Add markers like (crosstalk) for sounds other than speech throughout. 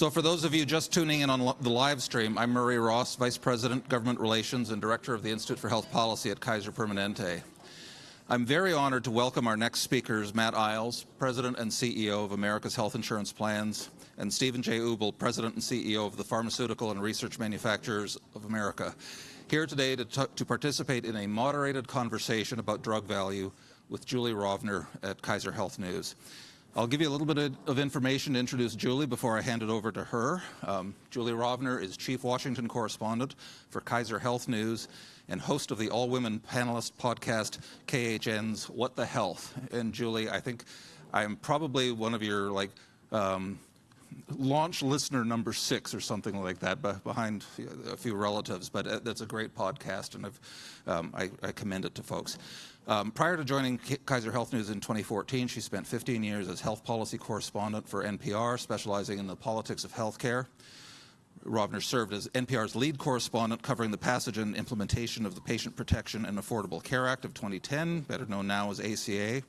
So for those of you just tuning in on the live stream, I'm Murray Ross, Vice President, Government Relations and Director of the Institute for Health Policy at Kaiser Permanente. I'm very honored to welcome our next speakers, Matt Eyles, President and CEO of America's Health Insurance Plans, and Stephen J. Ubl, President and CEO of the Pharmaceutical and Research Manufacturers of America, here today to, to participate in a moderated conversation about drug value with Julie Rovner at Kaiser Health News. I'll give you a little bit of information to introduce Julie before I hand it over to her. Um, Julie Rovner is Chief Washington Correspondent for Kaiser Health News and host of the all-women panelist podcast KHN's What the Health. And Julie, I think I'm probably one of your like um, launch listener number six or something like that, behind a few relatives. But uh, that's a great podcast, and um, I, I commend it to folks. Um, prior to joining Kaiser Health News in 2014, she spent 15 years as health policy correspondent for NPR, specializing in the politics of healthcare. Rovner served as NPR's lead correspondent covering the passage and implementation of the Patient Protection and Affordable Care Act of 2010, better known now as ACA.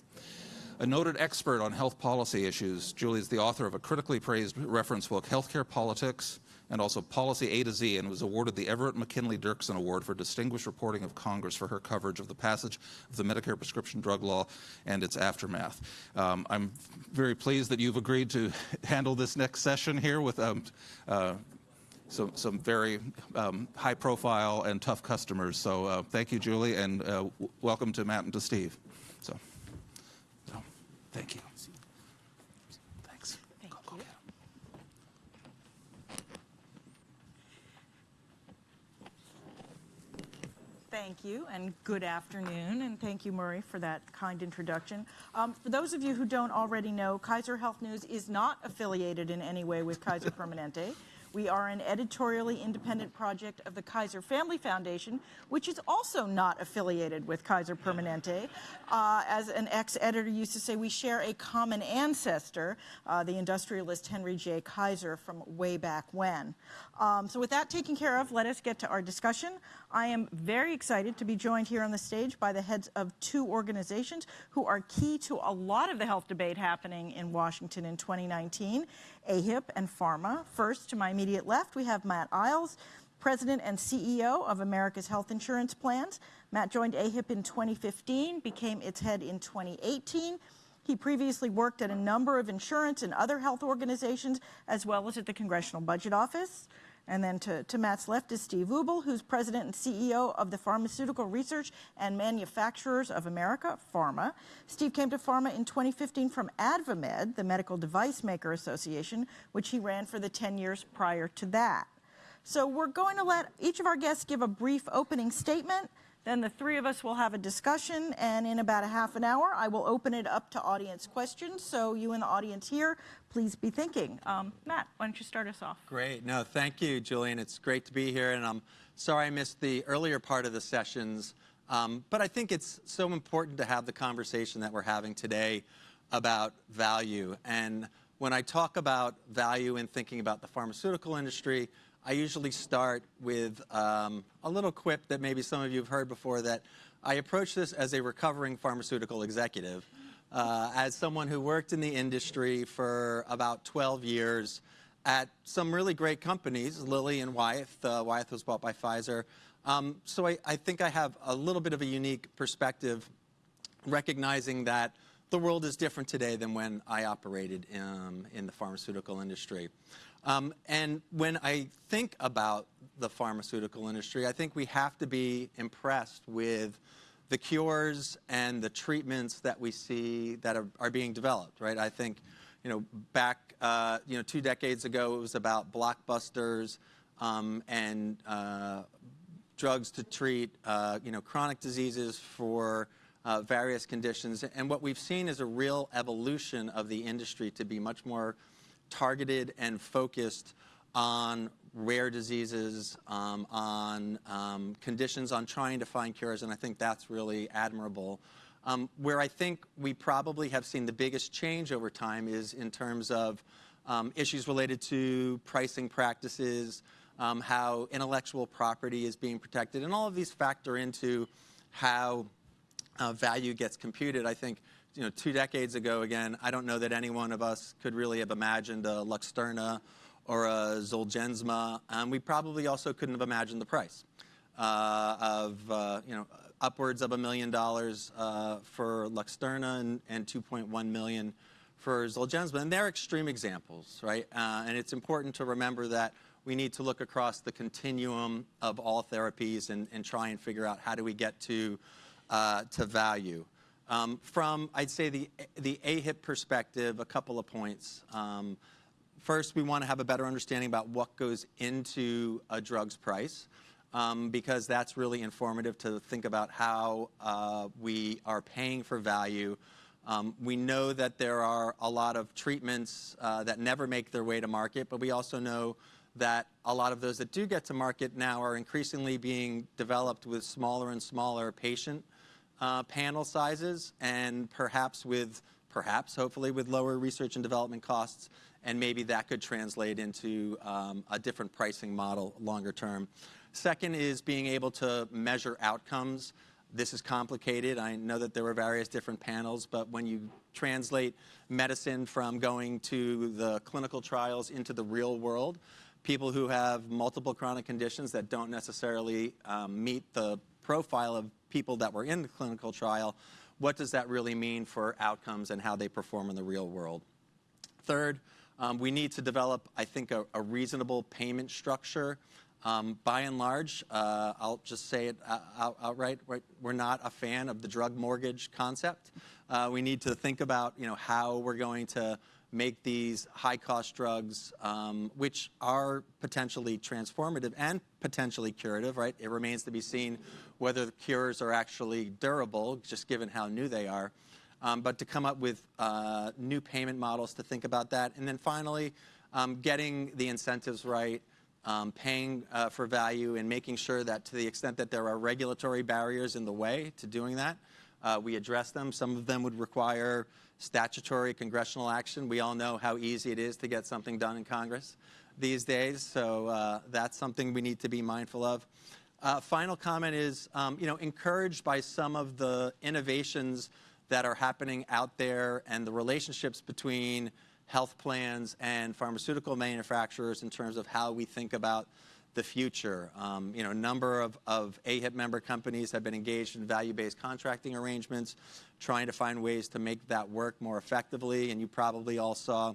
A noted expert on health policy issues, Julie is the author of a critically praised reference book, Healthcare Politics, and also Policy A to Z, and was awarded the Everett McKinley Dirksen Award for Distinguished Reporting of Congress for her coverage of the passage of the Medicare prescription drug law and its aftermath. Um, I'm very pleased that you've agreed to (laughs) handle this next session here with um, uh, some, some very um, high profile and tough customers. So uh, thank you, Julie, and uh, welcome to Matt and to Steve. So, so thank you. Thank you, and good afternoon, and thank you, Murray, for that kind introduction. Um, for those of you who don't already know, Kaiser Health News is not affiliated in any way with Kaiser Permanente. We are an editorially independent project of the Kaiser Family Foundation, which is also not affiliated with Kaiser Permanente. Uh, as an ex-editor used to say, we share a common ancestor, uh, the industrialist Henry J. Kaiser from way back when. Um, so with that taken care of, let us get to our discussion. I am very excited to be joined here on the stage by the heads of two organizations who are key to a lot of the health debate happening in Washington in 2019, AHIP and PhRMA. First, to my immediate left, we have Matt Eyles, President and CEO of America's Health Insurance Plans. Matt joined AHIP in 2015, became its head in 2018. He previously worked at a number of insurance and other health organizations, as well as at the Congressional Budget Office. And then to, to Matt's left is Steve Ubl, who's president and CEO of the Pharmaceutical Research and Manufacturers of America, PhRMA. Steve came to PhRMA in 2015 from AdvaMed, the Medical Device Maker Association, which he ran for the 10 years prior to that. So we're going to let each of our guests give a brief opening statement. Then the three of us will have a discussion, and in about a half an hour, I will open it up to audience questions. So you in the audience here, please be thinking. Um, Matt, why don't you start us off? Great. No, thank you, Julian. It's great to be here, and I'm sorry I missed the earlier part of the sessions. Um, but I think it's so important to have the conversation that we're having today about value. And when I talk about value in thinking about the pharmaceutical industry, I usually start with um, a little quip that maybe some of you have heard before that I approach this as a recovering pharmaceutical executive. Uh, as someone who worked in the industry for about 12 years at some really great companies, Lilly and Wyeth. Uh, Wyeth was bought by Pfizer. Um, so I, I think I have a little bit of a unique perspective, recognizing that the world is different today than when I operated in, um, in the pharmaceutical industry. Um, and when I think about the pharmaceutical industry, I think we have to be impressed with the cures and the treatments that we see that are, are being developed, right? I think, you know, back, uh, you know, two decades ago, it was about blockbusters um, and uh, drugs to treat, uh, you know, chronic diseases for uh, various conditions. And what we've seen is a real evolution of the industry to be much more targeted and focused on rare diseases, um, on um, conditions, on trying to find cures, and I think that's really admirable. Um, where I think we probably have seen the biggest change over time is in terms of issues related to pricing practices, how intellectual property is being protected, and all of these factor into how uh, value gets computed. I think you know, two decades ago, again, I don't know that any one of us could really have imagined a Luxturna or a Zolgensma, um, we probably also couldn't have imagined the price uh, of uh, you know upwards of a million dollars uh, for Luxturna and, and 2.1 million for Zolgensma. And they're extreme examples, right? Uh, and it's important to remember that we need to look across the continuum of all therapies and, and try and figure out how do we get to, uh, to value. Um, from, I'd say, the, the AHIP perspective, a couple of points. Um, first, we want to have a better understanding about what goes into a drug's price. Um, because that's really informative to think about how uh, we are paying for value. Um, we know that there are a lot of treatments uh, that never make their way to market, but we also know that a lot of those that do get to market now are increasingly being developed with smaller and smaller patient uh, panel sizes and perhaps with, perhaps, hopefully, with lower research and development costs, and maybe that could translate into um, a different pricing model longer term. Second is being able to measure outcomes. This is complicated. I know that there were various different panels, but when you translate medicine from going to the clinical trials into the real world, people who have multiple chronic conditions that don't necessarily um, meet the profile of people that were in the clinical trial, what does that really mean for outcomes and how they perform in the real world? Third, um, we need to develop, I think, a, reasonable payment structure um, by and large, uh, I'll just say it out, outright, we're not a fan of the drug mortgage concept. Uh, we need to think about you know, how we're going to make these high-cost drugs, um, which are potentially transformative and potentially curative, right? It remains to be seen whether the cures are actually durable, just given how new they are. Um, but to come up with uh, new payment models to think about that. And then finally, um, getting the incentives right, um, paying uh, for value and making sure that to the extent that there are regulatory barriers in the way to doing that, uh, we address them. Some of them would require statutory congressional action. We all know how easy it is to get something done in Congress these days, so uh, that's something we need to be mindful of. Uh, final comment is, um, you know, encouraged by some of the innovations that are happening out there and the relationships between health plans and pharmaceutical manufacturers in terms of how we think about the future. Um, you know, a number of, of AHIP member companies have been engaged in value-based contracting arrangements, trying to find ways to make that work more effectively. And you probably all saw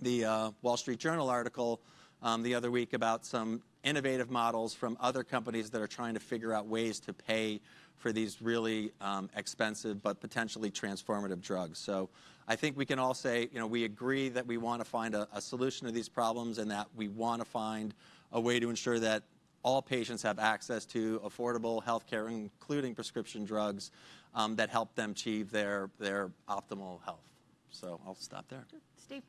the uh, Wall Street Journal article um, the other week about some innovative models from other companies that are trying to figure out ways to pay for these really um, expensive but potentially transformative drugs. So I think we can all say, you know, we agree that we want to find a, solution to these problems and that we want to find a way to ensure that all patients have access to affordable health care, including prescription drugs, um, that help them achieve their, their optimal health. So I'll stop there. Steve.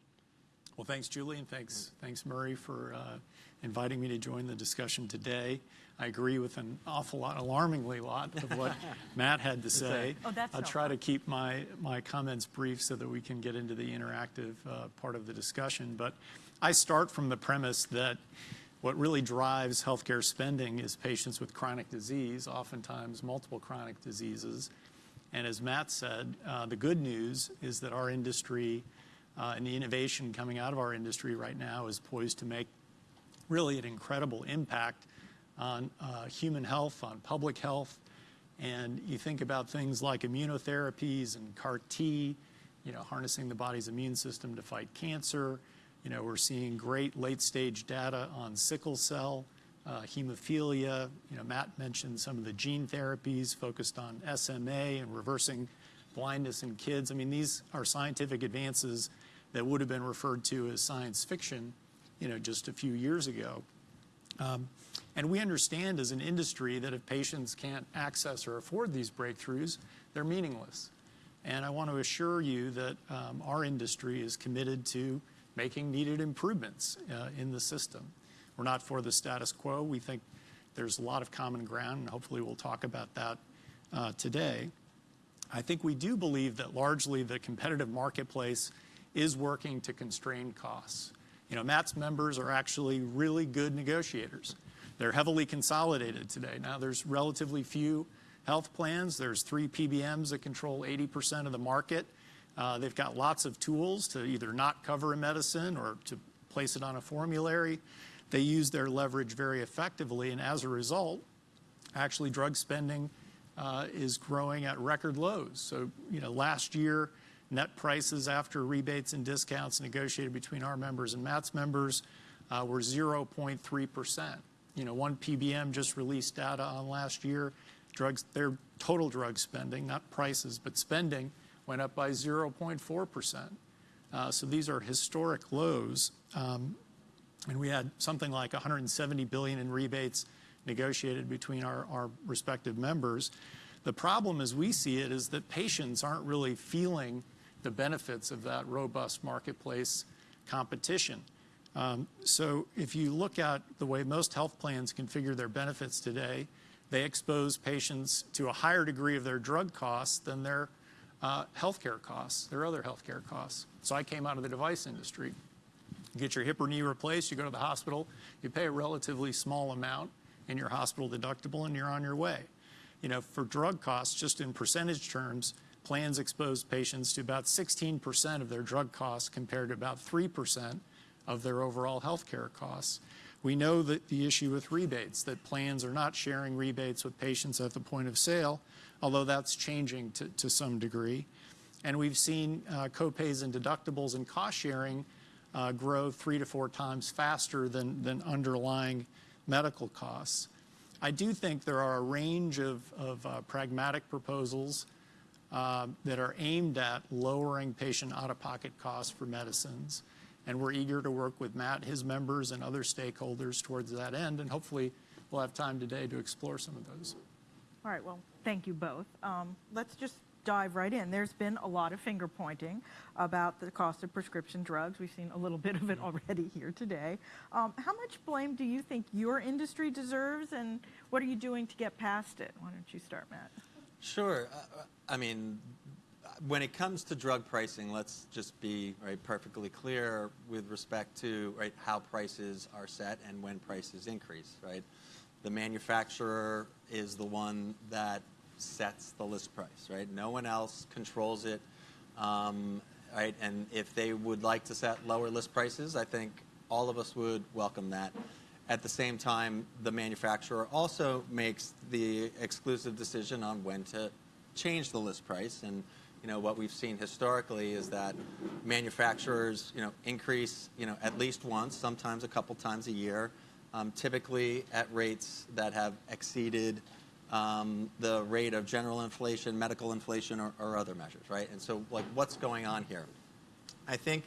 Well, thanks, Julie, and thanks, thanks, Murray, for uh, inviting me to join the discussion today. I agree with an awful lot, alarmingly a lot, of what (laughs) Matt had to say. Oh, that's I'll try to keep my, my comments brief so that we can get into the interactive uh, part of the discussion. But I start from the premise that what really drives healthcare spending is patients with chronic disease, oftentimes multiple chronic diseases. And as Matt said, uh, the good news is that our industry and the innovation coming out of our industry right now is poised to make really an incredible impact on uh, human health, on public health. And you think about things like immunotherapies and CAR T, you know, harnessing the body's immune system to fight cancer. You know, we're seeing great late stage data on sickle cell, uh, hemophilia. You know, Matt mentioned some of the gene therapies focused on SMA and reversing blindness in kids. I mean, these are scientific advances that would have been referred to as science fiction, you know, just a few years ago. Um, and we understand as an industry that if patients can't access or afford these breakthroughs, they're meaningless. And I want to assure you that um, our industry is committed to making needed improvements uh, in the system. We're not for the status quo. We think there's a lot of common ground, and hopefully we'll talk about that uh, today. I think we do believe that largely the competitive marketplace is working to constrain costs. You know, Matt's members are actually really good negotiators. They're heavily consolidated today. Now, there's relatively few health plans. There's three PBMs that control 80% of the market. Uh, they've got lots of tools to either not cover a medicine or to place it on a formulary. They use their leverage very effectively, and as a result, actually drug spending uh, is growing at record lows. So, you know, last year, net prices after rebates and discounts negotiated between our members and Matt's members uh, were 0.3%. You know, one PBM just released data on last year. Drugs, their total drug spending, not prices, but spending, went up by 0.4%. Uh, so these are historic lows. Um, and we had something like 170 billion in rebates negotiated between our, our respective members. The problem as we see it is that patients aren't really feeling the benefits of that robust marketplace competition. Um, so if you look at the way most health plans configure their benefits today, they expose patients to a higher degree of their drug costs than their uh, healthcare costs, their other healthcare costs. So I came out of the device industry. You get your hip or knee replaced, you go to the hospital, you pay a relatively small amount in your hospital deductible, and you're on your way. You know, for drug costs, just in percentage terms, plans expose patients to about 16% of their drug costs compared to about 3% of their overall healthcare costs. We know that the issue with rebates, that plans are not sharing rebates with patients at the point of sale, although that's changing to, to some degree. And we've seen uh, copays and deductibles and cost sharing uh, grow three to four times faster than, than underlying medical costs. I do think there are a range of, of uh, pragmatic proposals that are aimed at lowering patient out-of-pocket costs for medicines. And we're eager to work with Matt, his members, and other stakeholders towards that end. And hopefully we'll have time today to explore some of those. All right, well, thank you both. Um, let's just dive right in. There's been a lot of finger pointing about the cost of prescription drugs. We've seen a little bit of it already here today. Um, how much blame do you think your industry deserves, and what are you doing to get past it? Why don't you start, Matt? Sure. Uh, I mean, when it comes to drug pricing, let's just be right perfectly clear with respect to right how prices are set and when prices increase. Right, the manufacturer is the one that sets the list price. Right, no one else controls it. Um, right, and if they would like to set lower list prices, I think all of us would welcome that. At the same time, the manufacturer also makes the exclusive decision on when to change the list price and you know, what we've seen historically is that manufacturers, you know, increase, you know, at least once, sometimes a couple times a year, um, typically at rates that have exceeded um, the rate of general inflation, medical inflation, or, or, other measures, right? And so, like, what's going on here? I think,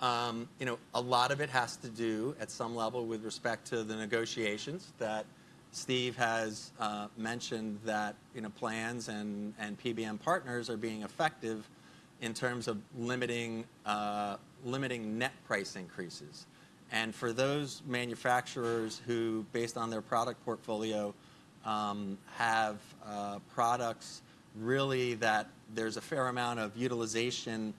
um, you know, a lot of it has to do at some level with respect to the negotiations that Steve has uh, mentioned that you know, plans and, and PBM partners are being effective in terms of limiting, uh, limiting net price increases. And for those manufacturers who, based on their product portfolio, um, have uh, products really that there's a fair amount of utilization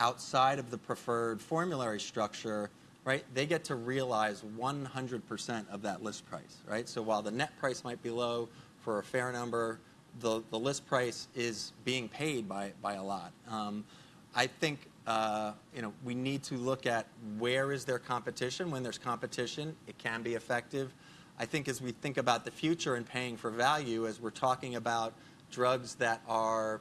outside of the preferred formulary structure, right, they get to realize 100% of that list price, right? So while the net price might be low for a fair number, the, the list price is being paid by, by a lot. Um, I think uh, you know, we need to look at where is there competition. When there's competition, it can be effective. I think as we think about the future and paying for value, as we're talking about drugs that are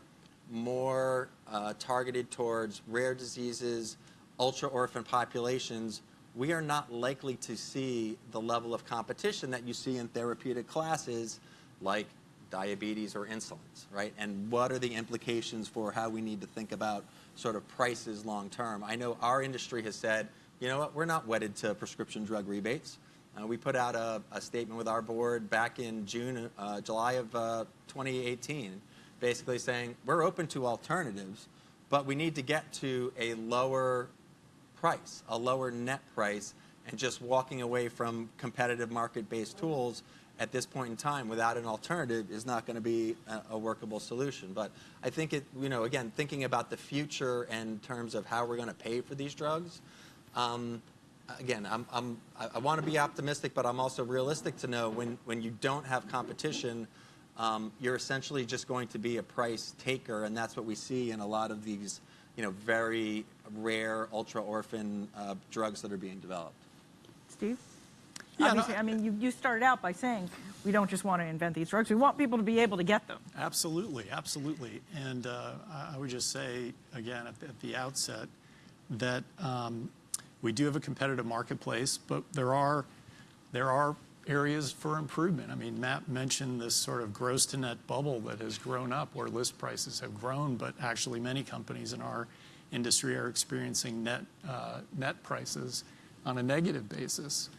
more uh, targeted towards rare diseases, ultra-orphan populations, we are not likely to see the level of competition that you see in therapeutic classes like diabetes or insulins, right? And what are the implications for how we need to think about sort of prices long term? I know our industry has said, you know what, we're not wedded to prescription drug rebates. Uh, we put out a, a, statement with our board back in June, uh, July of uh, 2018, basically saying we're open to alternatives, but we need to get to a lower price, a lower net price, and just walking away from competitive market-based tools at this point in time without an alternative is not going to be a, workable solution. But I think it, you know, again, thinking about the future in terms of how we're going to pay for these drugs, um, again, I'm, I'm, i want to be optimistic, but I'm also realistic to know when, when you don't have competition, um, you're essentially just going to be a price taker, and that's what we see in a lot of these you know, very rare, ultra orphan uh, drugs that are being developed. Steve? Yeah, no, I mean, you, you started out by saying we don't just want to invent these drugs, we want people to be able to get them. Absolutely, absolutely. And uh, I I would just say, again, at the, at the outset, that um, we do have a competitive marketplace, but there are, there are areas for improvement. I mean, Matt mentioned this sort of gross to net bubble that has grown up where list prices have grown, but actually many companies in our industry are experiencing net, uh, net prices on a negative basis.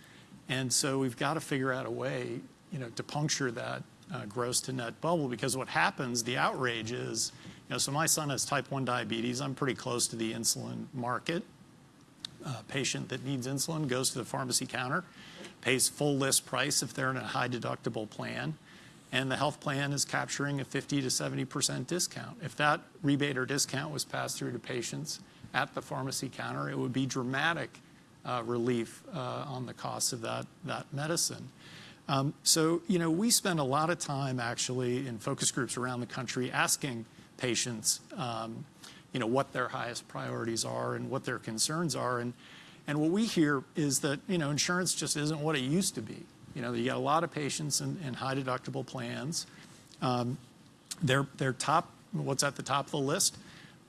And so we've got to figure out a way, you know, to puncture that uh, gross to net bubble because what happens, the outrage is, you know, so my son has type 1 diabetes. I'm pretty close to the insulin market. A patient that needs insulin goes to the pharmacy counter, pays full list price if they're in a high deductible plan, and the health plan is capturing a 50 to 70% discount. If that rebate or discount was passed through to patients at the pharmacy counter, it would be dramatic uh, relief uh, on the cost of that, that medicine. Um, so, you know, we spend a lot of time actually in focus groups around the country asking patients, um, you know, what their highest priorities are and what their concerns are. And, and what we hear is that, you know, insurance just isn't what it used to be. You know, you got a lot of patients in, in high deductible plans. Um, they're, they're top, what's at the top of the list?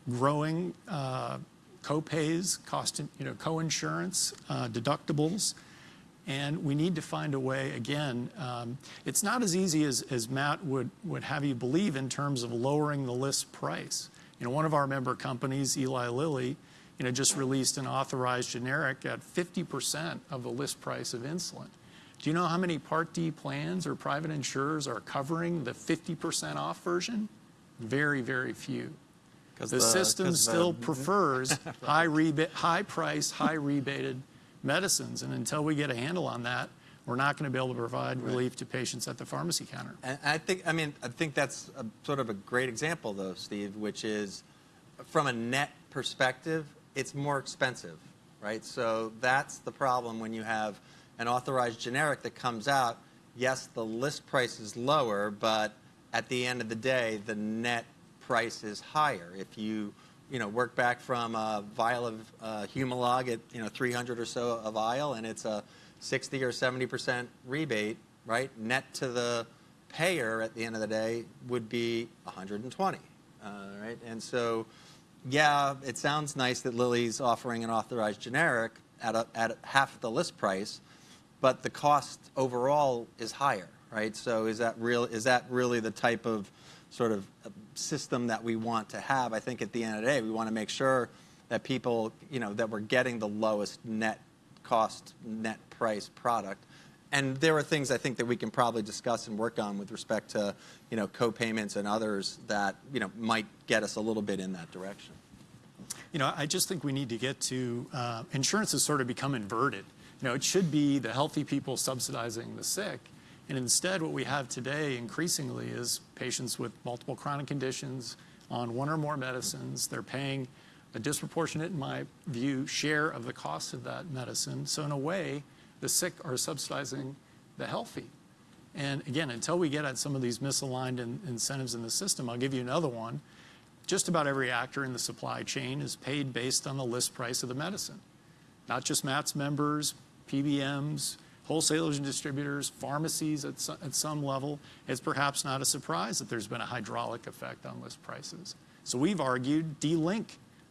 Growing uh, co-pays, cost, you know, co-insurance, uh, deductibles. And we need to find a way, again, um, it's not as easy as, as Matt would, would have you believe in terms of lowering the list price. You know, one of our member companies, Eli Lilly, you know, just released an authorized generic at 50% of the list price of insulin. Do you know how many Part D plans or private insurers are covering the 50% off version? Very, very few. The, the- system the- still (laughs) prefers high rebate, high price, high rebated medicines. And until we get a handle on that, we're not going to be able to provide relief to patients at the pharmacy counter. And I think, I mean, I think that's a, sort of a great example, though, Steve, which is from a net perspective, it's more expensive, right? So that's the problem when you have an authorized generic that comes out. Yes, the list price is lower, but at the end of the day, the net price is higher. If you, you know, work back from a vial of uh, Humalog at, you know, 300 or so a vial, and it's a 60 or 70 percent rebate, right? Net to the payer at the end of the day would be 120, uh, right? And so, yeah, it sounds nice that Lilly's offering an authorized generic at, a, at half the list price, but the cost overall is higher, right? So is that real? Is that really the type of sort of uh, system that we want to have? I think at the end of the day, we want to make sure that people, you know, that we're getting the lowest net cost, net price product. And there are things I think that we can probably discuss and work on with respect to, you know, co-payments and others that, you know, might get us a little bit in that direction. You know, I just think we need to get to uh, insurance has sort of become inverted. You know, it should be the healthy people subsidizing the sick. And instead, what we have today increasingly is patients with multiple chronic conditions on one or more medicines. They're paying a disproportionate, in my view, share of the cost of that medicine. So, in a way, the sick are subsidizing the healthy. And again, until we get at some of these misaligned in- incentives in the system, I'll give you another one. Just about every actor in the supply chain is paid based on the list price of the medicine. Not just Matt's members, PBMs, wholesalers and distributors, pharmacies at, so- at some level. It's perhaps not a surprise that there's been a hydraulic effect on list prices. So we've argued delink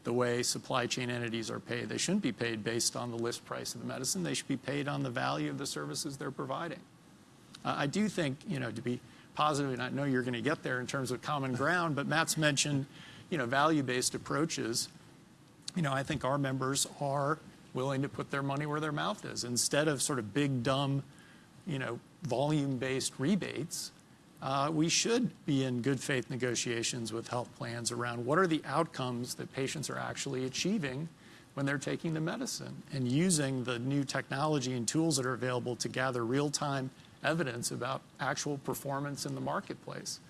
the way supply chain entities are paid. They shouldn't be paid based on the list price of the medicine. They should be paid on the value of the services they're providing. Uh, I do think, you know, to be positive, and I know you're going to get there in terms of common ground, but Matt's mentioned, you know, value-based approaches. You know, I think our members are willing to put their money where their mouth is. Instead of sort of big, dumb, you know, volume-based rebates, uh, we should be in good faith negotiations with health plans around what are the outcomes that patients are actually achieving when they're taking the medicine and using the new technology and tools that are available to gather real-time evidence about actual performance in the marketplace.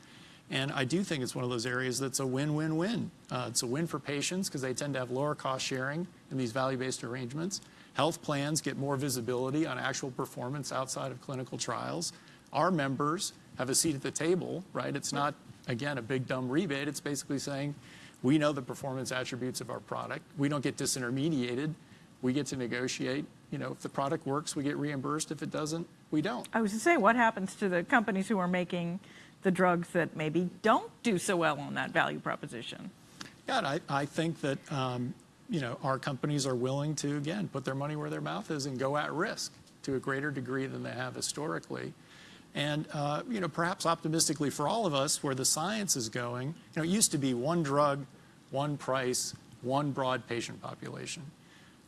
And I do think it's one of those areas that's a win-win-win. Uh, it's a win for patients because they tend to have lower cost sharing in these value-based arrangements. Health plans get more visibility on actual performance outside of clinical trials. Our members have a seat at the table, right? It's not, again, a big dumb rebate. It's basically saying We know the performance attributes of our product. We don't get disintermediated. We get to negotiate. You know, if the product works, we get reimbursed. If it doesn't, we don't. I was to say, what happens to the companies who are making the drugs that maybe don't do so well on that value proposition? Yeah, I, I think that, um, you know, our companies are willing to, again, put their money where their mouth is and go at risk to a greater degree than they have historically. And, uh, you know, perhaps optimistically for all of us, where the science is going, you know, it used to be one drug, one price, one broad patient population.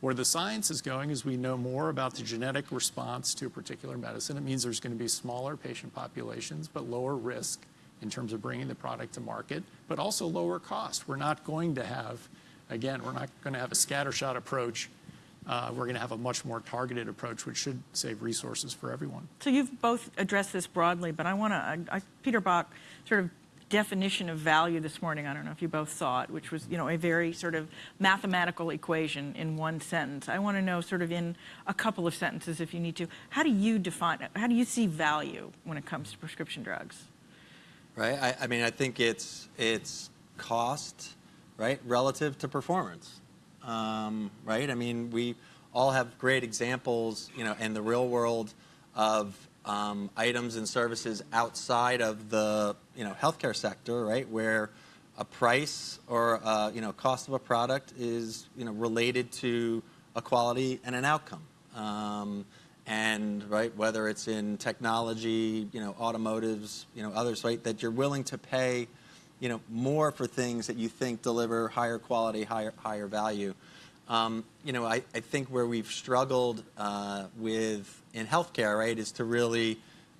Where the science is going is we know more about the genetic response to a particular medicine. It means there's going to be smaller patient populations, but lower risk in terms of bringing the product to market, but also lower cost. We're not going to have, again, we're not going to have a scattershot approach. Uh, we're going to have a much more targeted approach, which should save resources for everyone. So you've both addressed this broadly, but I want to, Peter Bach, sort of definition of value this morning, I don't know if you both saw it, which was, you know, a very sort of mathematical equation in one sentence. I want to know sort of in a couple of sentences if you need to, how do you define, how do you see value when it comes to prescription drugs? Right. I, I mean, I think it's it's cost, right, relative to performance, um, right. I mean, we all have great examples, you know, in the real world of um, items and services outside of the you know healthcare sector, right, where a price or uh, you know cost of a product is you know related to a quality and an outcome. Um, and right whether it's in technology, you know, automotives, you know, others, right, that you're willing to pay, you know, more for things that you think deliver higher quality, higher higher value. Um, you know, I, I think where we've struggled uh, with in healthcare, right, is to really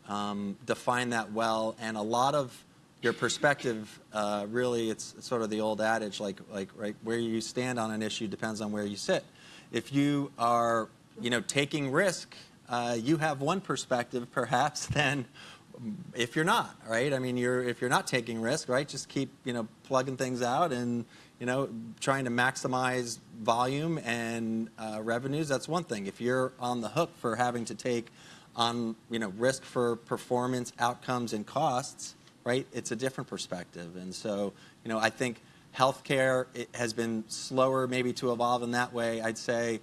um, define that well. And a lot of your perspective, uh, really, it's, sort of the old adage, like, like, right, where you stand on an issue depends on where you sit. If you are, you know, taking risk, uh, you have one perspective, perhaps, (laughs) than if you're not, right? I mean, you're if you're not taking risk, right? Just keep, you know, plugging things out and, you know, trying to maximize volume and uh, revenues. That's one thing. If you're on the hook for having to take on, you know, risk for performance, outcomes, and costs, right? It's a different perspective. And so, you know, I think healthcare has been slower maybe to evolve in that way. I'd say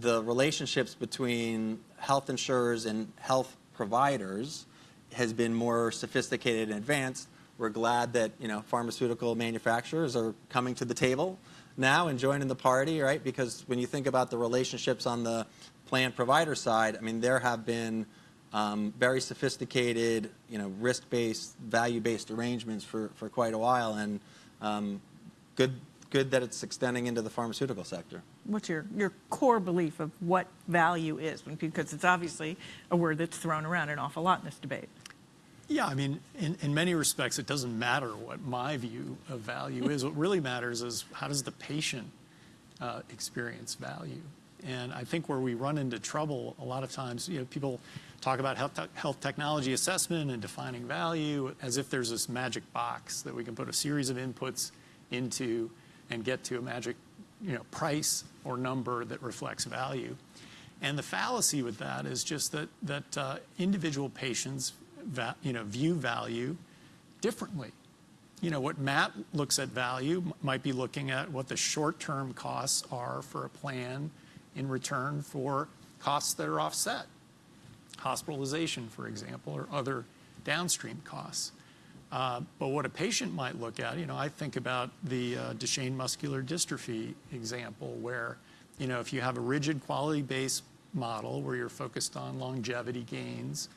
the relationships between health insurers and health providers has been more sophisticated and advanced. We're glad that you know pharmaceutical manufacturers are coming to the table now and joining the party, right? Because when you think about the relationships on the plan provider side, I mean there have been um, very sophisticated, you know, risk-based, value-based arrangements for, for quite a while, and um, good good that it's extending into the pharmaceutical sector. What's your, your core belief of what value is? Because it's obviously a word that's thrown around an awful lot in this debate. Yeah, I mean, in, in many respects, it doesn't matter what my view of value is. what really matters is how does the patient uh, experience value? And I think where we run into trouble a lot of times, you know, people talk about health, te health technology assessment and defining value as if there's this magic box that we can put a series of inputs into and get to a magic you know, price or number that reflects value. And the fallacy with that is just that, that uh, individual patients you know, view value differently. You know, what Matt looks at value might be looking at what the short-term costs are for a plan in return for costs that are offset. Hospitalization, for example, or other downstream costs. Uh, but what a patient might look at, you know, I think about the uh, Duchenne muscular dystrophy example where, you know, if you have a rigid quality-based model where you're focused on longevity gains,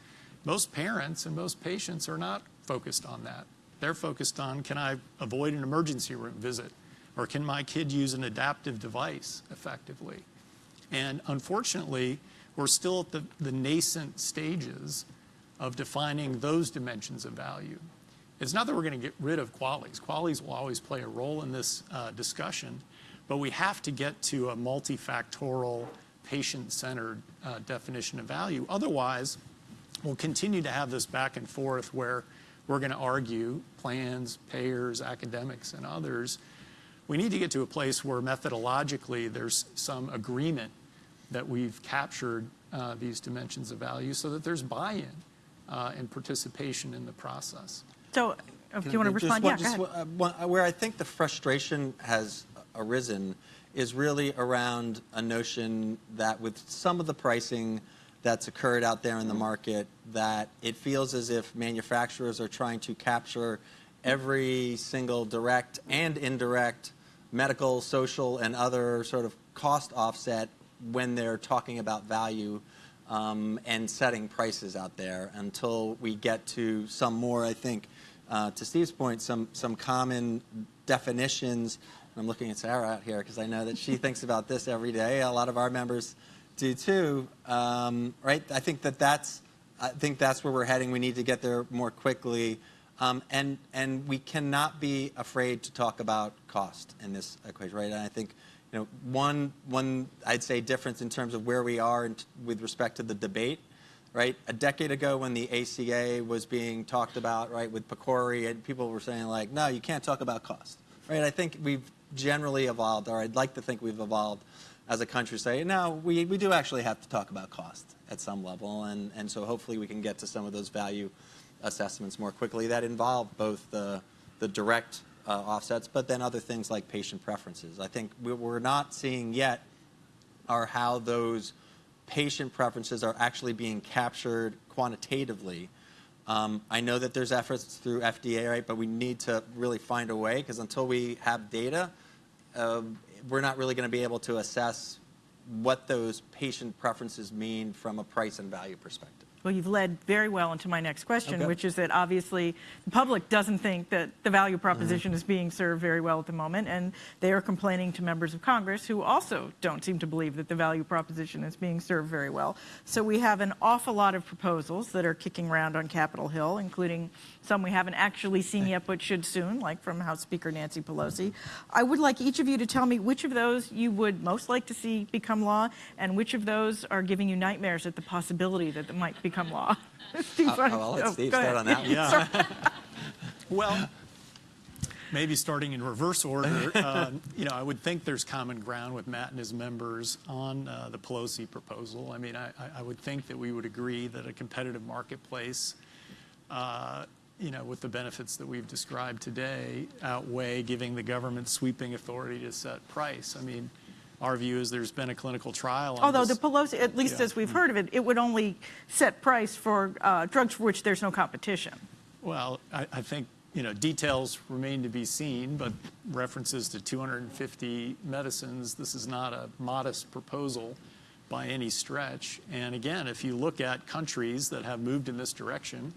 most parents and most patients are not focused on that. They're focused on, can I avoid an emergency room visit? Or can my kid use an adaptive device effectively? And unfortunately, we're still at the, the nascent stages of defining those dimensions of value. It's not that we're going to get rid of QALYs. QALYs will always play a role in this uh, discussion, but we have to get to a multifactorial, patient-centered uh, definition of value. Otherwise, we'll continue to have this back and forth where we're going to argue, plans, payers, academics, and others. We need to get to a place where methodologically there's some agreement that we've captured uh, these dimensions of value so that there's buy-in uh, and participation in the process. So Oh, do you want to respond? one- Yeah, go ahead. one- uh, one- uh, Where I think the frustration has arisen is really around a notion that with some of the pricing that's occurred out there in the market, that it feels as if manufacturers are trying to capture every single direct and indirect medical, social, and other sort of cost offset when they're talking about value um, and setting prices out there until we get to some more, I think, uh, to Steve's point, some, some common definitions. I'm looking at Sarah out here because I know that she thinks about this every day. A lot of our members do too, um, right? I think that that's, I think that's where we're heading. We need to get there more quickly. Um, and, and we cannot be afraid to talk about cost in this equation, right? And I think, you know, one, one I'd say difference in terms of where we are with respect to the debate, right? A decade ago when the ACA was being talked about, right, with PCORI, and people were saying like, no, you can't talk about cost, right? I think we've generally evolved, or I'd like to think we've evolved as a country, say, no, we, we do actually have to talk about cost at some level, and, and so hopefully we can get to some of those value assessments more quickly that involve both the, the direct uh, offsets, but then other things like patient preferences. I think we- we're not seeing yet are how those patient preferences are actually being captured quantitatively. Um, I know that there's efforts through FDA, right, but we need to really find a way because until we have data, uh, we're not really going to be able to assess what those patient preferences mean from a price and value perspective. Well, you've led very well into my next question, Okay. which is that obviously the public doesn't think that the value proposition Mm-hmm. is being served very well at the moment, and they are complaining to members of Congress who also don't seem to believe that the value proposition is being served very well. So we have an awful lot of proposals that are kicking around on Capitol Hill, including some we haven't actually seen yet but should soon, like from House Speaker Nancy Pelosi. I would like each of you to tell me which of those you would most like to see become law, and which of those are giving you nightmares at the possibility that it might become law. (laughs) Steve, I'll- I'll let oh, Steve start ahead. on that one. Yeah. (laughs) Well, maybe starting in reverse order, (laughs) uh, you know, I would think there's common ground with Matt and his members on uh, the Pelosi proposal. I mean, I, I- I would think that we would agree that a competitive marketplace, uh, you know, with the benefits that we've described today, outweigh giving the government sweeping authority to set price. I mean, our view is there's been a clinical trial on Although the. Pelosi, at least Yeah. as we've heard of it, it would only set price for uh, drugs for which there's no competition. Well, I, I think, you know, details remain to be seen, but references to 250 medicines, this is not a modest proposal by any stretch. And again, if you look at countries that have moved in this direction,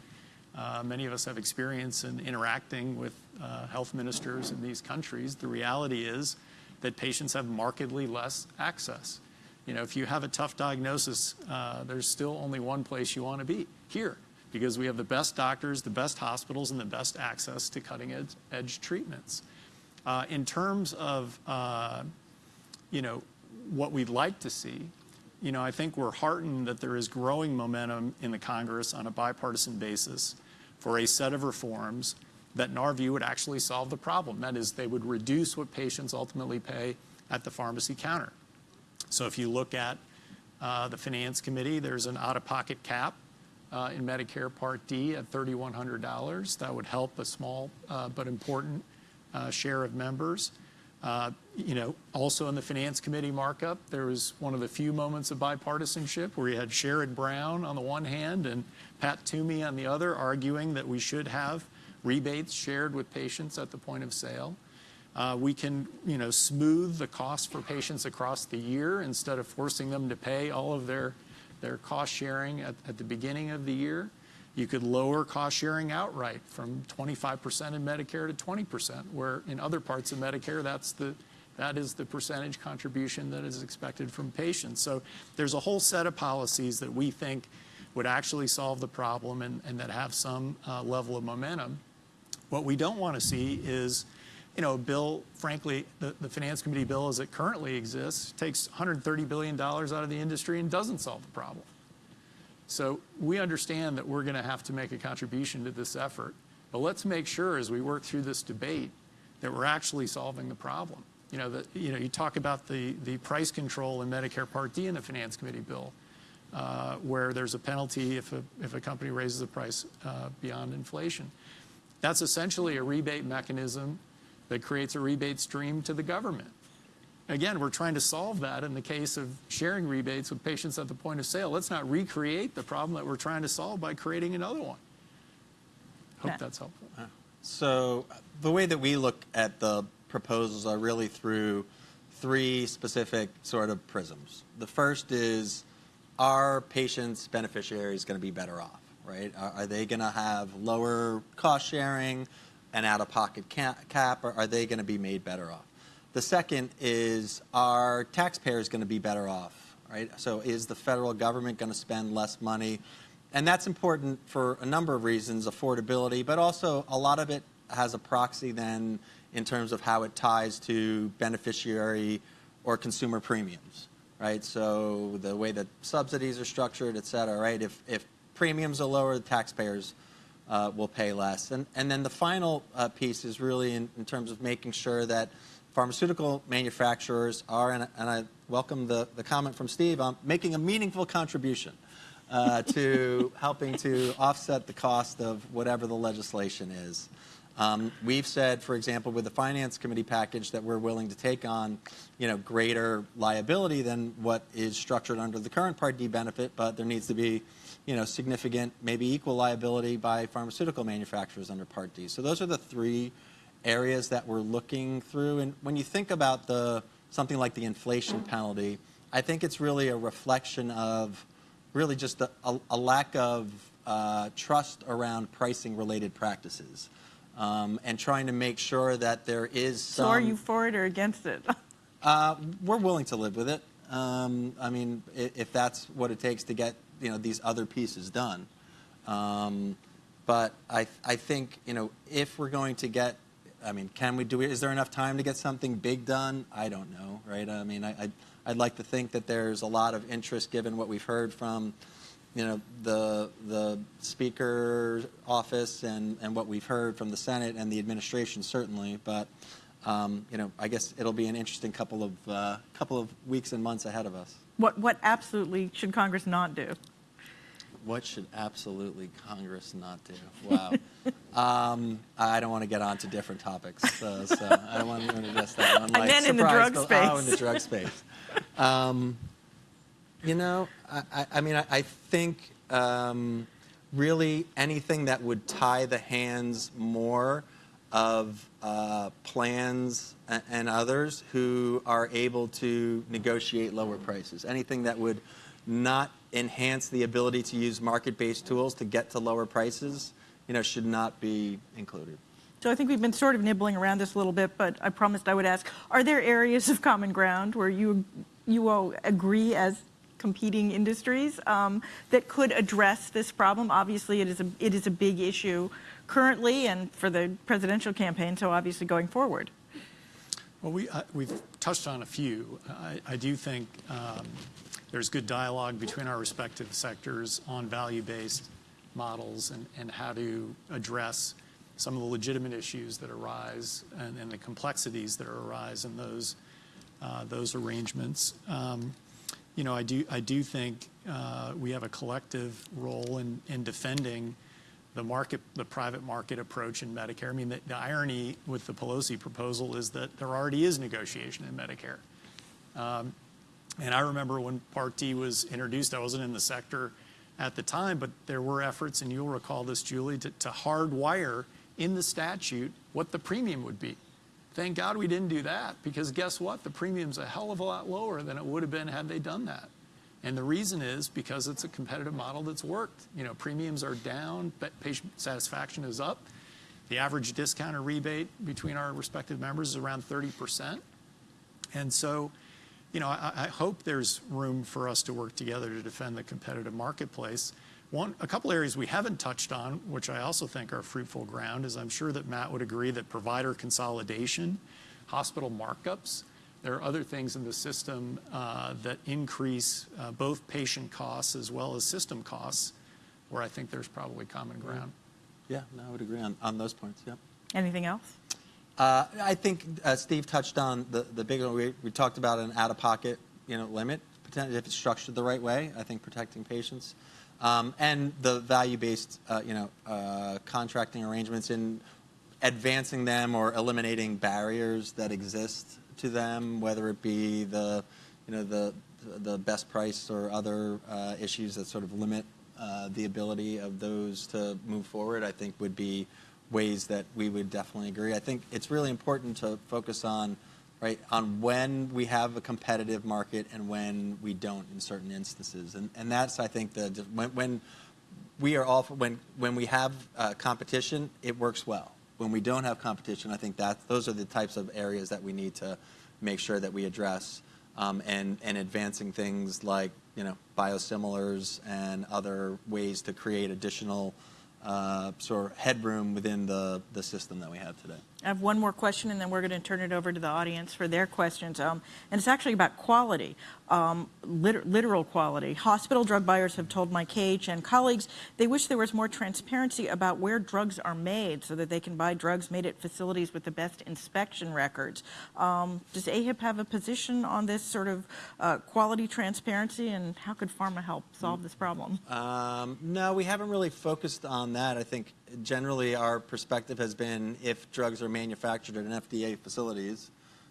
uh, many of us have experience in interacting with uh, health ministers in these countries. The reality is that patients have markedly less access. You know, if you have a tough diagnosis, uh, there's still only one place you want to be here because we have the best doctors, the best hospitals, and the best access to cutting edge, edge treatments. Uh, in terms of, uh, you know, what we'd like to see, you know, I think we're heartened that there is growing momentum in the Congress on a bipartisan basis for a set of reforms that, in our view, would actually solve the problem. That is, they would reduce what patients ultimately pay at the pharmacy counter. So if you look at uh, the Finance Committee, there's an out-of-pocket cap uh, in Medicare Part D at $3,100. That would help a small uh, but important uh, share of members. Uh, You know, also in the Finance Committee markup, there was one of the few moments of bipartisanship where you had Sherrod Brown on the one hand and Pat Toomey on the other, arguing that we should have rebates shared with patients at the point of sale. Uh, We can, you know, smooth the cost for patients across the year instead of forcing them to pay all of their, their cost sharing at, at the beginning of the year. You could lower cost sharing outright from 25% in Medicare to 20%, where in other parts of Medicare, that's the, that is the percentage contribution that is expected from patients. So there's a whole set of policies that we think would actually solve the problem and, and that have some uh, level of momentum. What we don't want to see is, you know, a bill, frankly, the, the Finance Committee bill as it currently exists takes $130 billion out of the industry and doesn't solve the problem. So we understand that we're going to have to make a contribution to this effort, but let's make sure as we work through this debate that we're actually solving the problem. You know, that, you know, you talk about the, the price control in Medicare Part D in the Finance Committee bill, uh, where there's a penalty if a, if a company raises the price uh, beyond inflation. That's essentially a rebate mechanism that creates a rebate stream to the government. Again, we're trying to solve that in the case of sharing rebates with patients at the point of sale. Let's not recreate the problem that we're trying to solve by creating another one. Hope Matt. that's helpful. So the way that we look at the proposals are really through three specific sort of prisms. The first is, are patients, beneficiaries going to be better off, right? Are, are they going to have lower cost sharing, and out-of-pocket cap, or are they going to be made better off? The second is, are taxpayers going to be better off, right? So is the federal government going to spend less money? And that's important for a number of reasons, affordability, but also a lot of it has a proxy then in terms of how it ties to beneficiary or consumer premiums, right? So the way that subsidies are structured, et cetera, right? If, if premiums are lower, the taxpayers uh, will pay less. And, and then the final uh, piece is really in, in terms of making sure that pharmaceutical manufacturers are, and, and I welcome the, the comment from Steve, on making a meaningful contribution uh, to (laughs) helping to offset the cost of whatever the legislation is. Um, we've said, for example, with the Finance Committee package that we're willing to take on, you know, greater liability than what is structured under the current Part D benefit, but there needs to be, you know, significant, maybe equal liability by pharmaceutical manufacturers under Part D. So those are the three areas that we're looking through. And when you think about the something like the inflation penalty, I think it's really a reflection of really just a, a, a lack of uh, trust around pricing related practices. Um, and trying to make sure that there is some. So are you for it or against it? (laughs) Uh, we're willing to live with it. Um, I mean, if that's what it takes to get you know these other pieces done. Um, but I, I think you know if we're going to get, I mean, can we do? Is there enough time to get something big done? I don't know, right? I mean, I, I'd, I'd like to think that there's a lot of interest given what we've heard from, you know, the the speaker's office and and what we've heard from the Senate and the administration certainly, but. Um, you know, I guess it'll be an interesting couple of uh, couple of weeks and months ahead of us. What, what absolutely should Congress not do? What should absolutely Congress not do? Wow. (laughs) um, I don't want to get on to different topics, uh, so I don't want to address that one. (laughs) I meant in the drug surprise, space. Oh, in the drug space. Um, you know, I, I, I mean, I, I think um, really anything that would tie the hands more of uh, plans and others who are able to negotiate lower prices. Anything that would not enhance the ability to use market-based tools to get to lower prices, you know, should not be included. So I think we've been sort of nibbling around this a little bit, but I promised I would ask, are there areas of common ground where you, you all agree as competing industries um, that could address this problem? Obviously, it is, a, it is a big issue currently and for the presidential campaign, so obviously going forward. Well, we, uh, we've touched on a few. I, I do think um, there's good dialogue between our respective sectors on value-based models and, and how to address some of the legitimate issues that arise and, and the complexities that arise in those, uh, those arrangements. Um, you know, I do, I do think uh, we have a collective role in, in defending the market, the private market approach in Medicare. I mean, the, the irony with the Pelosi proposal is that there already is negotiation in Medicare. Um, and I remember when Part D was introduced, I wasn't in the sector at the time, but there were efforts, and you'll recall this, Julie, to, to hardwire in the statute what the premium would be. Thank God we didn't do that because guess what? The premium's a hell of a lot lower than it would have been had they done that. And the reason is because it's a competitive model that's worked. You know, premiums are down, but patient satisfaction is up. The average discount or rebate between our respective members is around 30%. And so, you know, I, I hope there's room for us to work together to defend the competitive marketplace. One, a couple areas we haven't touched on, which I also think are fruitful ground, is I'm sure that Matt would agree that provider consolidation, hospital markups, there are other things in the system uh, that increase uh, both patient costs as well as system costs, where I think there's probably common ground. Yeah, no, I would agree on, on those points. Yep. Anything else? Uh, I think uh, Steve touched on the, the big one. We, we talked about an out-of-pocket, you know, limit, potentially if it's structured the right way. I think protecting patients, um, and the value-based, uh, you know, uh, contracting arrangements in advancing them or eliminating barriers that exist to them, whether it be the, you know, the the best price or other uh, issues that sort of limit uh, the ability of those to move forward, I think would be ways that we would definitely agree. I think it's really important to focus on, right, on when we have a competitive market and when we don't in certain instances. And, and that's, I think, the, when, when we are all, when, when we have uh, competition, it works well. When we don't have competition, I think that those are the types of areas that we need to make sure that we address um, and, and advancing things like, you know, biosimilars and other ways to create additional uh, sort of headroom within the, the system that we have today. I have one more question, and then we're going to turn it over to the audience for their questions. Um, and it's actually about quality, um, liter literal quality. Hospital drug buyers have told my KHN colleagues they wish there was more transparency about where drugs are made so that they can buy drugs made at facilities with the best inspection records. Um, does AHIP have a position on this sort of uh, quality transparency, and how could pharma help solve this problem? Um, no, we haven't really focused on that. I think generally our perspective has been if drugs are manufactured in FDA facilities,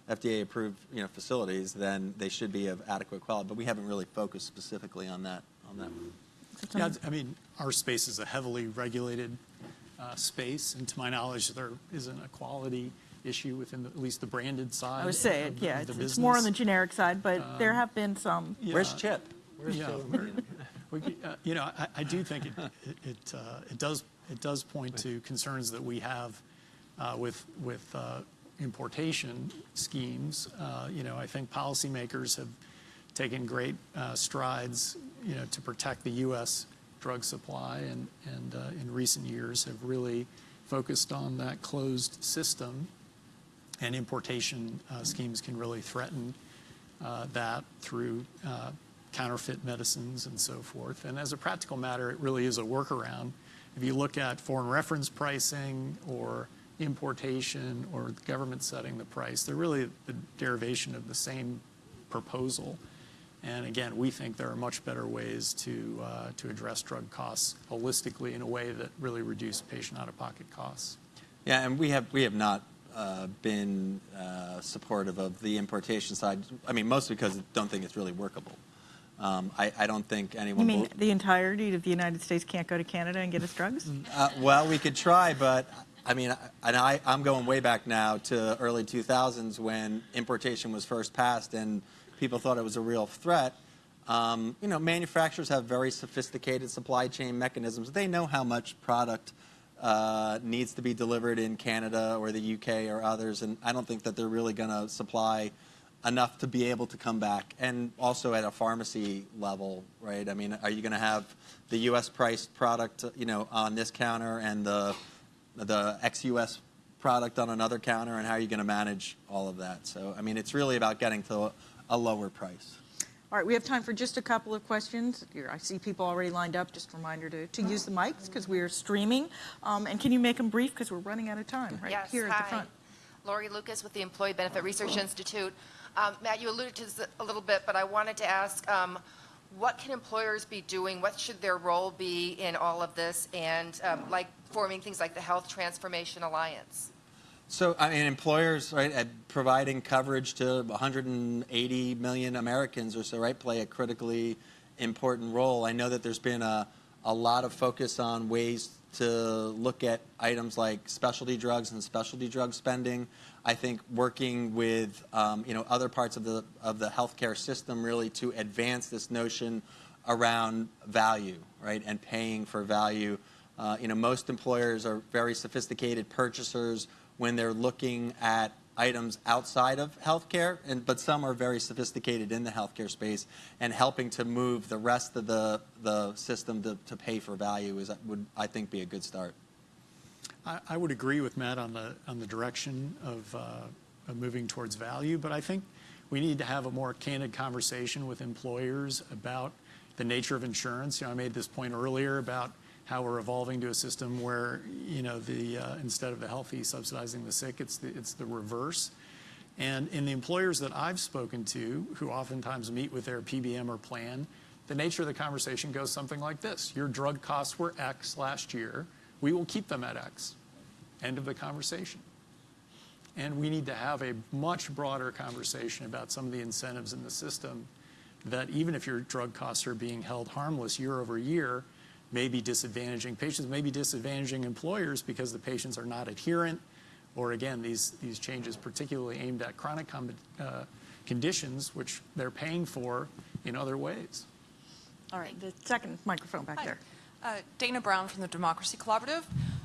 FDA-approved you know, facilities, then they should be of adequate quality. But we haven't really focused specifically on that. On that. Yeah, I mean, our space is a heavily regulated uh, space, and to my knowledge, there isn't a quality issue within the, at least the branded side. I would say, of it, the- yeah, the it's, it's more on the generic side, but there have been some. Yeah. Where's Chip? Where's Yeah, Chip? we're- (laughs) we could, uh, You know, I, I do think it, it, it, uh, it does, it does point to concerns that we have uh, with, with uh, importation schemes. Uh, You know, I think policymakers have taken great strides, you know, to protect the U.S. drug supply and, and in recent years have really focused on that closed system. And importation schemes can really threaten that through counterfeit medicines and so forth. And as a practical matter, it really is a workaround. If you look at foreign reference pricing or importation or the government setting the price, they're really the derivation of the same proposal. And again, we think there are much better ways to, uh, to address drug costs holistically in a way that really reduce patient out-of-pocket costs. Yeah, and we have we have not uh, been uh, supportive of the importation side. I mean, mostly because I don't think it's really workable. Um, I, I don't think anyone. You mean the entirety of the United States can't go to Canada and get us drugs? Uh, well, we could try, but I mean, I- and I, I'm going way back now to early 2000s when importation was first passed and people thought it was a real threat. Um, you know, manufacturers have very sophisticated supply chain mechanisms. They know how much product uh, needs to be delivered in Canada or the UK or others, and I don't think that they're really going to supply enough to be able to come back. And also at a pharmacy level, right? I mean, are you going to have the U.S. priced product, you know, on this counter and the the ex-U.S. product on another counter, and how are you going to manage all of that? So, I mean, it's really about getting to a, a lower price. All right, we have time for just a couple of questions. Here, I see people already lined up. Just a reminder to, to use the mics because we are streaming. Um, and can you make them brief because we're running out of time right Yes, here hi. at the front. Lori Lucas with the Employee Benefit Research Institute. Um, Matt, you alluded to this a little bit, but I wanted to ask, um, what can employers be doing? What should their role be in all of this? And um, like forming things like the Health Transformation Alliance? So, I mean, employers, right, at providing coverage to 180 million Americans or so, right, play a critically important role. I know that there's been a, a lot of focus on ways to look at items like specialty drugs and specialty drug spending. I think working with, um, you know, other parts of the of the healthcare system really to advance this notion around value, right, and paying for value. Uh, you know, most employers are very sophisticated purchasers when they're looking at items outside of healthcare, and but some are very sophisticated in the healthcare space, and helping to move the rest of the the system to, to pay for value is would I think be a good start. I, would agree with Matt on the, on the direction of, uh, of moving towards value, but I think we need to have a more candid conversation with employers about the nature of insurance. You know, I made this point earlier about how we're evolving to a system where, you know, the, uh, instead of the healthy subsidizing the sick, it's the, it's the reverse. And in the employers that I've spoken to, who oftentimes meet with their PBM or plan, the nature of the conversation goes something like this. Your drug costs were X last year. We will keep them at X. End of the conversation. And we need to have a much broader conversation about some of the incentives in the system that even if your drug costs are being held harmless year over year, may be disadvantaging patients, may be disadvantaging employers because the patients are not adherent, or again, these, these changes particularly aimed at chronic com- uh, conditions, which they're paying for in other ways. All right, the second microphone back Hi. there. Uh, Dana Brown from the Democracy Collaborative.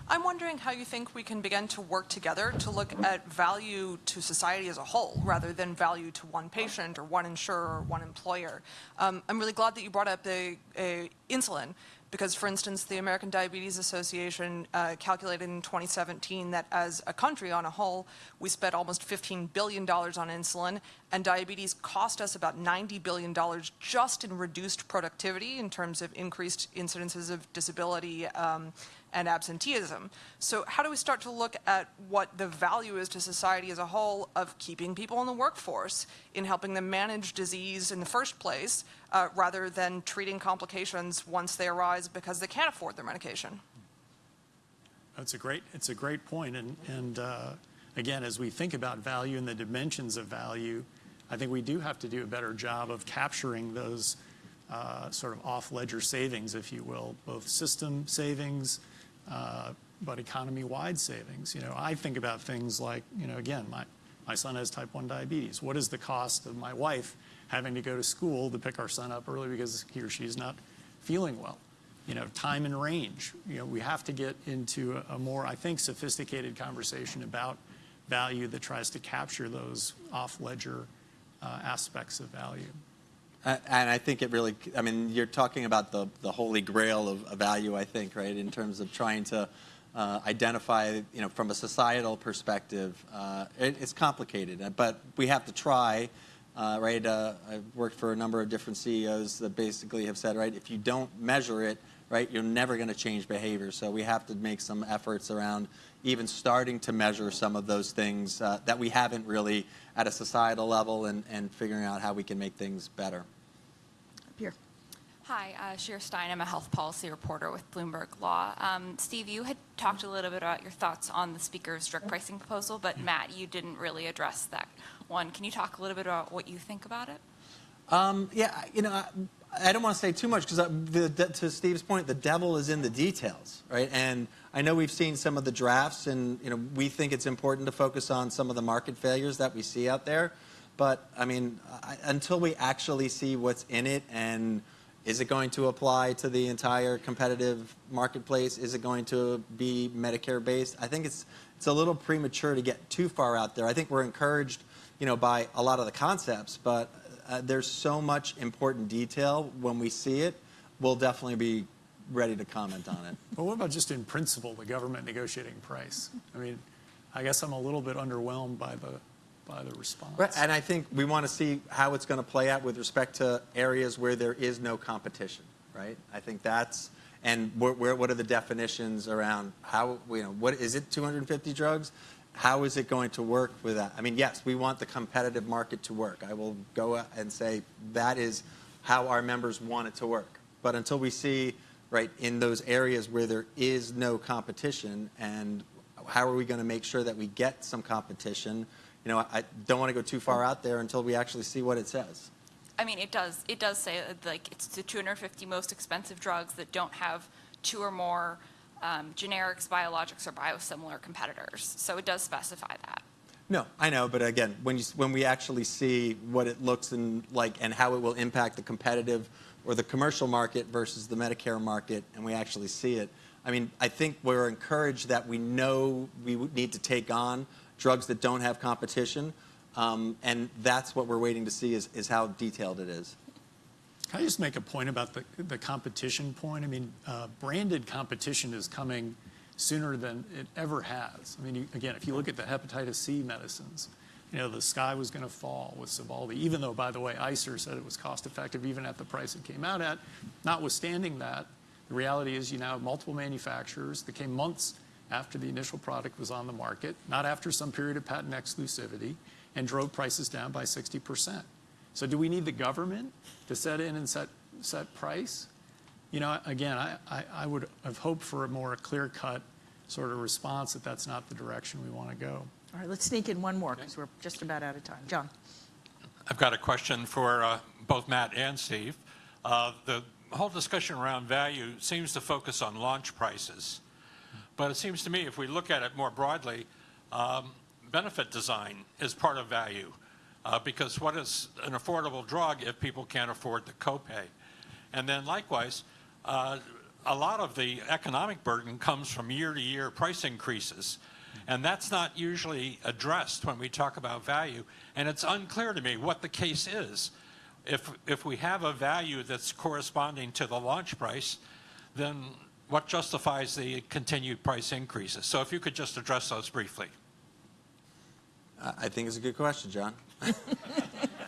I'm wondering how you think we can begin to work together to look at value to society as a whole rather than value to one patient or one insurer or one employer. Um, I'm really glad that you brought up the uh, insulin because, for instance, the American Diabetes Association uh, calculated in 2017 that as a country on a whole, we spent almost $15 billion on insulin, and diabetes cost us about $90 billion just in reduced productivity in terms of increased incidences of disability um, and absenteeism. So how do we start to look at what the value is to society as a whole of keeping people in the workforce, in helping them manage disease in the first place, uh, rather than treating complications once they arise because they can't afford their medication? That's a great, it's a great point. And, and uh, again, as we think about value and the dimensions of value, I think we do have to do a better job of capturing those uh, sort of off-ledger savings, if you will, both system savings, uh, but economy-wide savings. You know, I think about things like, you know, again, my, my son has type 1 diabetes. What is the cost of my wife having to go to school to pick our son up early because he or she is not feeling well? you know, time and range. You know, we have to get into a, a more, I think, sophisticated conversation about value that tries to capture those off-ledger uh, aspects of value. And I think it really, I mean, you're talking about the, the holy grail of, value, I think, right, in terms of trying to uh, identify, you know, from a societal perspective. Uh, it, it's complicated, uh, but we have to try, right? I've worked for a number of different CEOs that basically have said, right, if you don't measure it, right, you're never going to change behavior. So we have to make some efforts around even starting to measure some of those things uh, that we haven't really at a societal level and, and figuring out how we can make things better. Up here. Hi, uh, Shira Stein. I'm a health policy reporter with Bloomberg Law. Um, Steve, you had talked a little bit about your thoughts on the speaker's drug pricing proposal, but Matt, you didn't really address that one. Can you talk a little bit about what you think about it? Um, yeah, you know, I, don't want to say too much because to Steve's point, the devil is in the details, right? And I know we've seen some of the drafts, and you know, we think it's important to focus on some of the market failures that we see out there. But I mean, I, until we actually see what's in it, and is it going to apply to the entire competitive marketplace? Is it going to be Medicare based? I think it's it's a little premature to get too far out there. I think we're encouraged, you know, by a lot of the concepts, but uh, there's so much important detail when we see it. We'll definitely be ready to comment on it. But what about just in principle, the government negotiating price? I mean, I guess I'm a little bit underwhelmed by the, by the response. Right, and I think we want to see how it's going to play out with respect to areas where there is no competition, right? I think that's, and where, where, what are the definitions around how, you know, what is it 250 drugs? How is it going to work with that? I mean, yes, we want the competitive market to work. I will go and say that is how our members want it to work. But until we see, right, in those areas where there is no competition and how are we going to make sure that we get some competition? You know, I don't want to go too far out there until we actually see what it says. I mean, it does. It does say like it's the 250 most expensive drugs that don't have two or more um, generics, biologics, or biosimilar competitors. So it does specify that. No, I know, but again, when you when we actually see what it looks and like and how it will impact the competitive or the commercial market versus the Medicare market, and we actually see it. I mean, I think we're encouraged that we know we need to take on drugs that don't have competition, um, and that's what we're waiting to see is, is how detailed it is. Can I just make a point about the, the competition point? I mean, uh, branded competition is coming sooner than it ever has. I mean, again, if you look at the hepatitis C medicines, you know, the sky was going to fall with Sovaldi, even though, by the way, ICER said it was cost effective even at the price it came out at. Notwithstanding that, the reality is you now have multiple manufacturers that came months after the initial product was on the market, not after some period of patent exclusivity, and drove prices down by 60%. So do we need the government to set in and set, set price? You know, again, I, I, I would have hoped for a more clear-cut sort of response that that's not the direction we want to go. All right, let's sneak in one more because we're just about out of time. John? I've got a question for uh, both Matt and Steve. Uh, The whole discussion around value seems to focus on launch prices. But it seems to me, if we look at it more broadly, um, benefit design is part of value. Uh, Because what is an affordable drug if people can't afford the copay? And then likewise, uh, a lot of the economic burden comes from year-to-year price increases. And that's not usually addressed when we talk about value. And it's unclear to me what the case is. If, if we have a value that's corresponding to the launch price, then what justifies the continued price increases? So if you could just address those briefly. I think it's a good question, John. (laughs)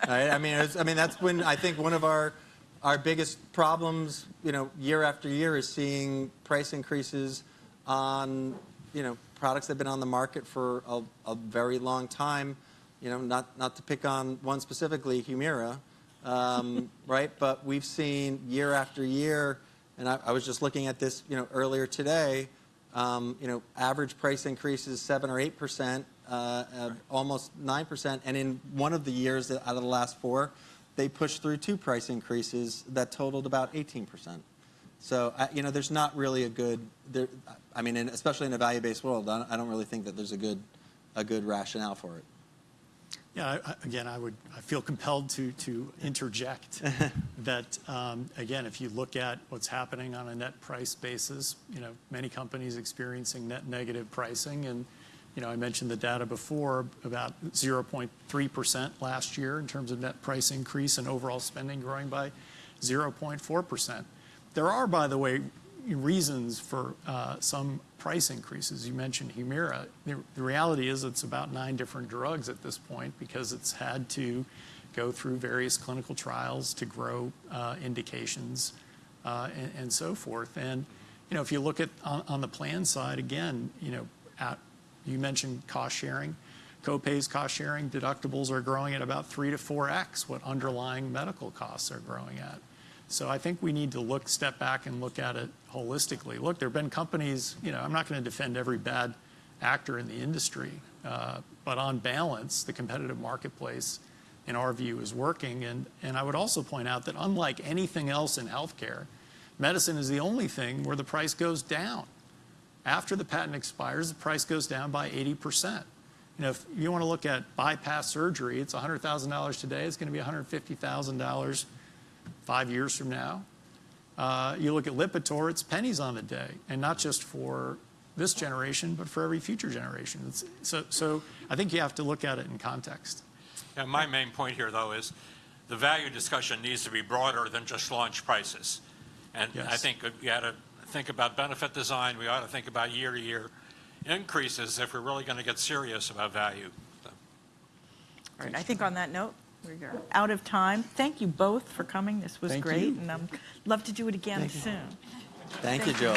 Right? I mean, I mean that's when I think one of our our biggest problems, you know, year after year, is seeing price increases on, you know, products that have been on the market for a, a very long time. You know, not not to pick on one specifically, Humira, um, (laughs) right? But we've seen year after year, and I, I was just looking at this, you know, earlier today. Um, you know, average price increases seven or eight percent, Uh, uh, almost nine percent, and in one of the years uh, out of the last four, they pushed through two price increases that totaled about eighteen percent. So, you know, there's not really a good, there, I mean, in, especially in a value-based world, I don't, I don't really think that there's a good, a good rationale for it. Yeah, I- again, I would, I feel compelled to, to interject (laughs) that, um, again, if you look at what's happening on a net price basis, you know, many companies experiencing net negative pricing. And, you know, I mentioned the data before, about 0.3% last year in terms of net price increase and overall spending growing by 0.4%. There are, by the way, reasons for uh, some price increases. You mentioned Humira. The, reality is it's about nine different drugs at this point because it's had to go through various clinical trials to grow uh, indications uh, and, so forth. And you know, if you look at on, on the plan side again, you know, at, you mentioned cost sharing. Copays, cost sharing, deductibles are growing at about three to four x what underlying medical costs are growing at. So I think we need to look, step back and look at it holistically. Look, there have been companies, you know, I'm not going to defend every bad actor in the industry, uh, but on balance, the competitive marketplace, in our view, is working. And, and I would also point out that unlike anything else in healthcare, medicine is the only thing where the price goes down. After the patent expires, the price goes down by 80%. You know, if you want to look at bypass surgery, it's $100,000 today, it's going to be $150,000 five years from now. Uh, you look at Lipitor, it's pennies on the day, and not just for this generation, but for every future generation. It's, so, so I think you have to look at it in context. And my main point here, though, is the value discussion needs to be broader than just launch prices. And I think you ought to think about benefit design, we ought to think about year-to-year increases if we're really going to get serious about value. So. All right, I think on that note, we're out of time. Thank you both for coming. This was Thank great, you. and I'd love to do it again soon. Thank you, Joey.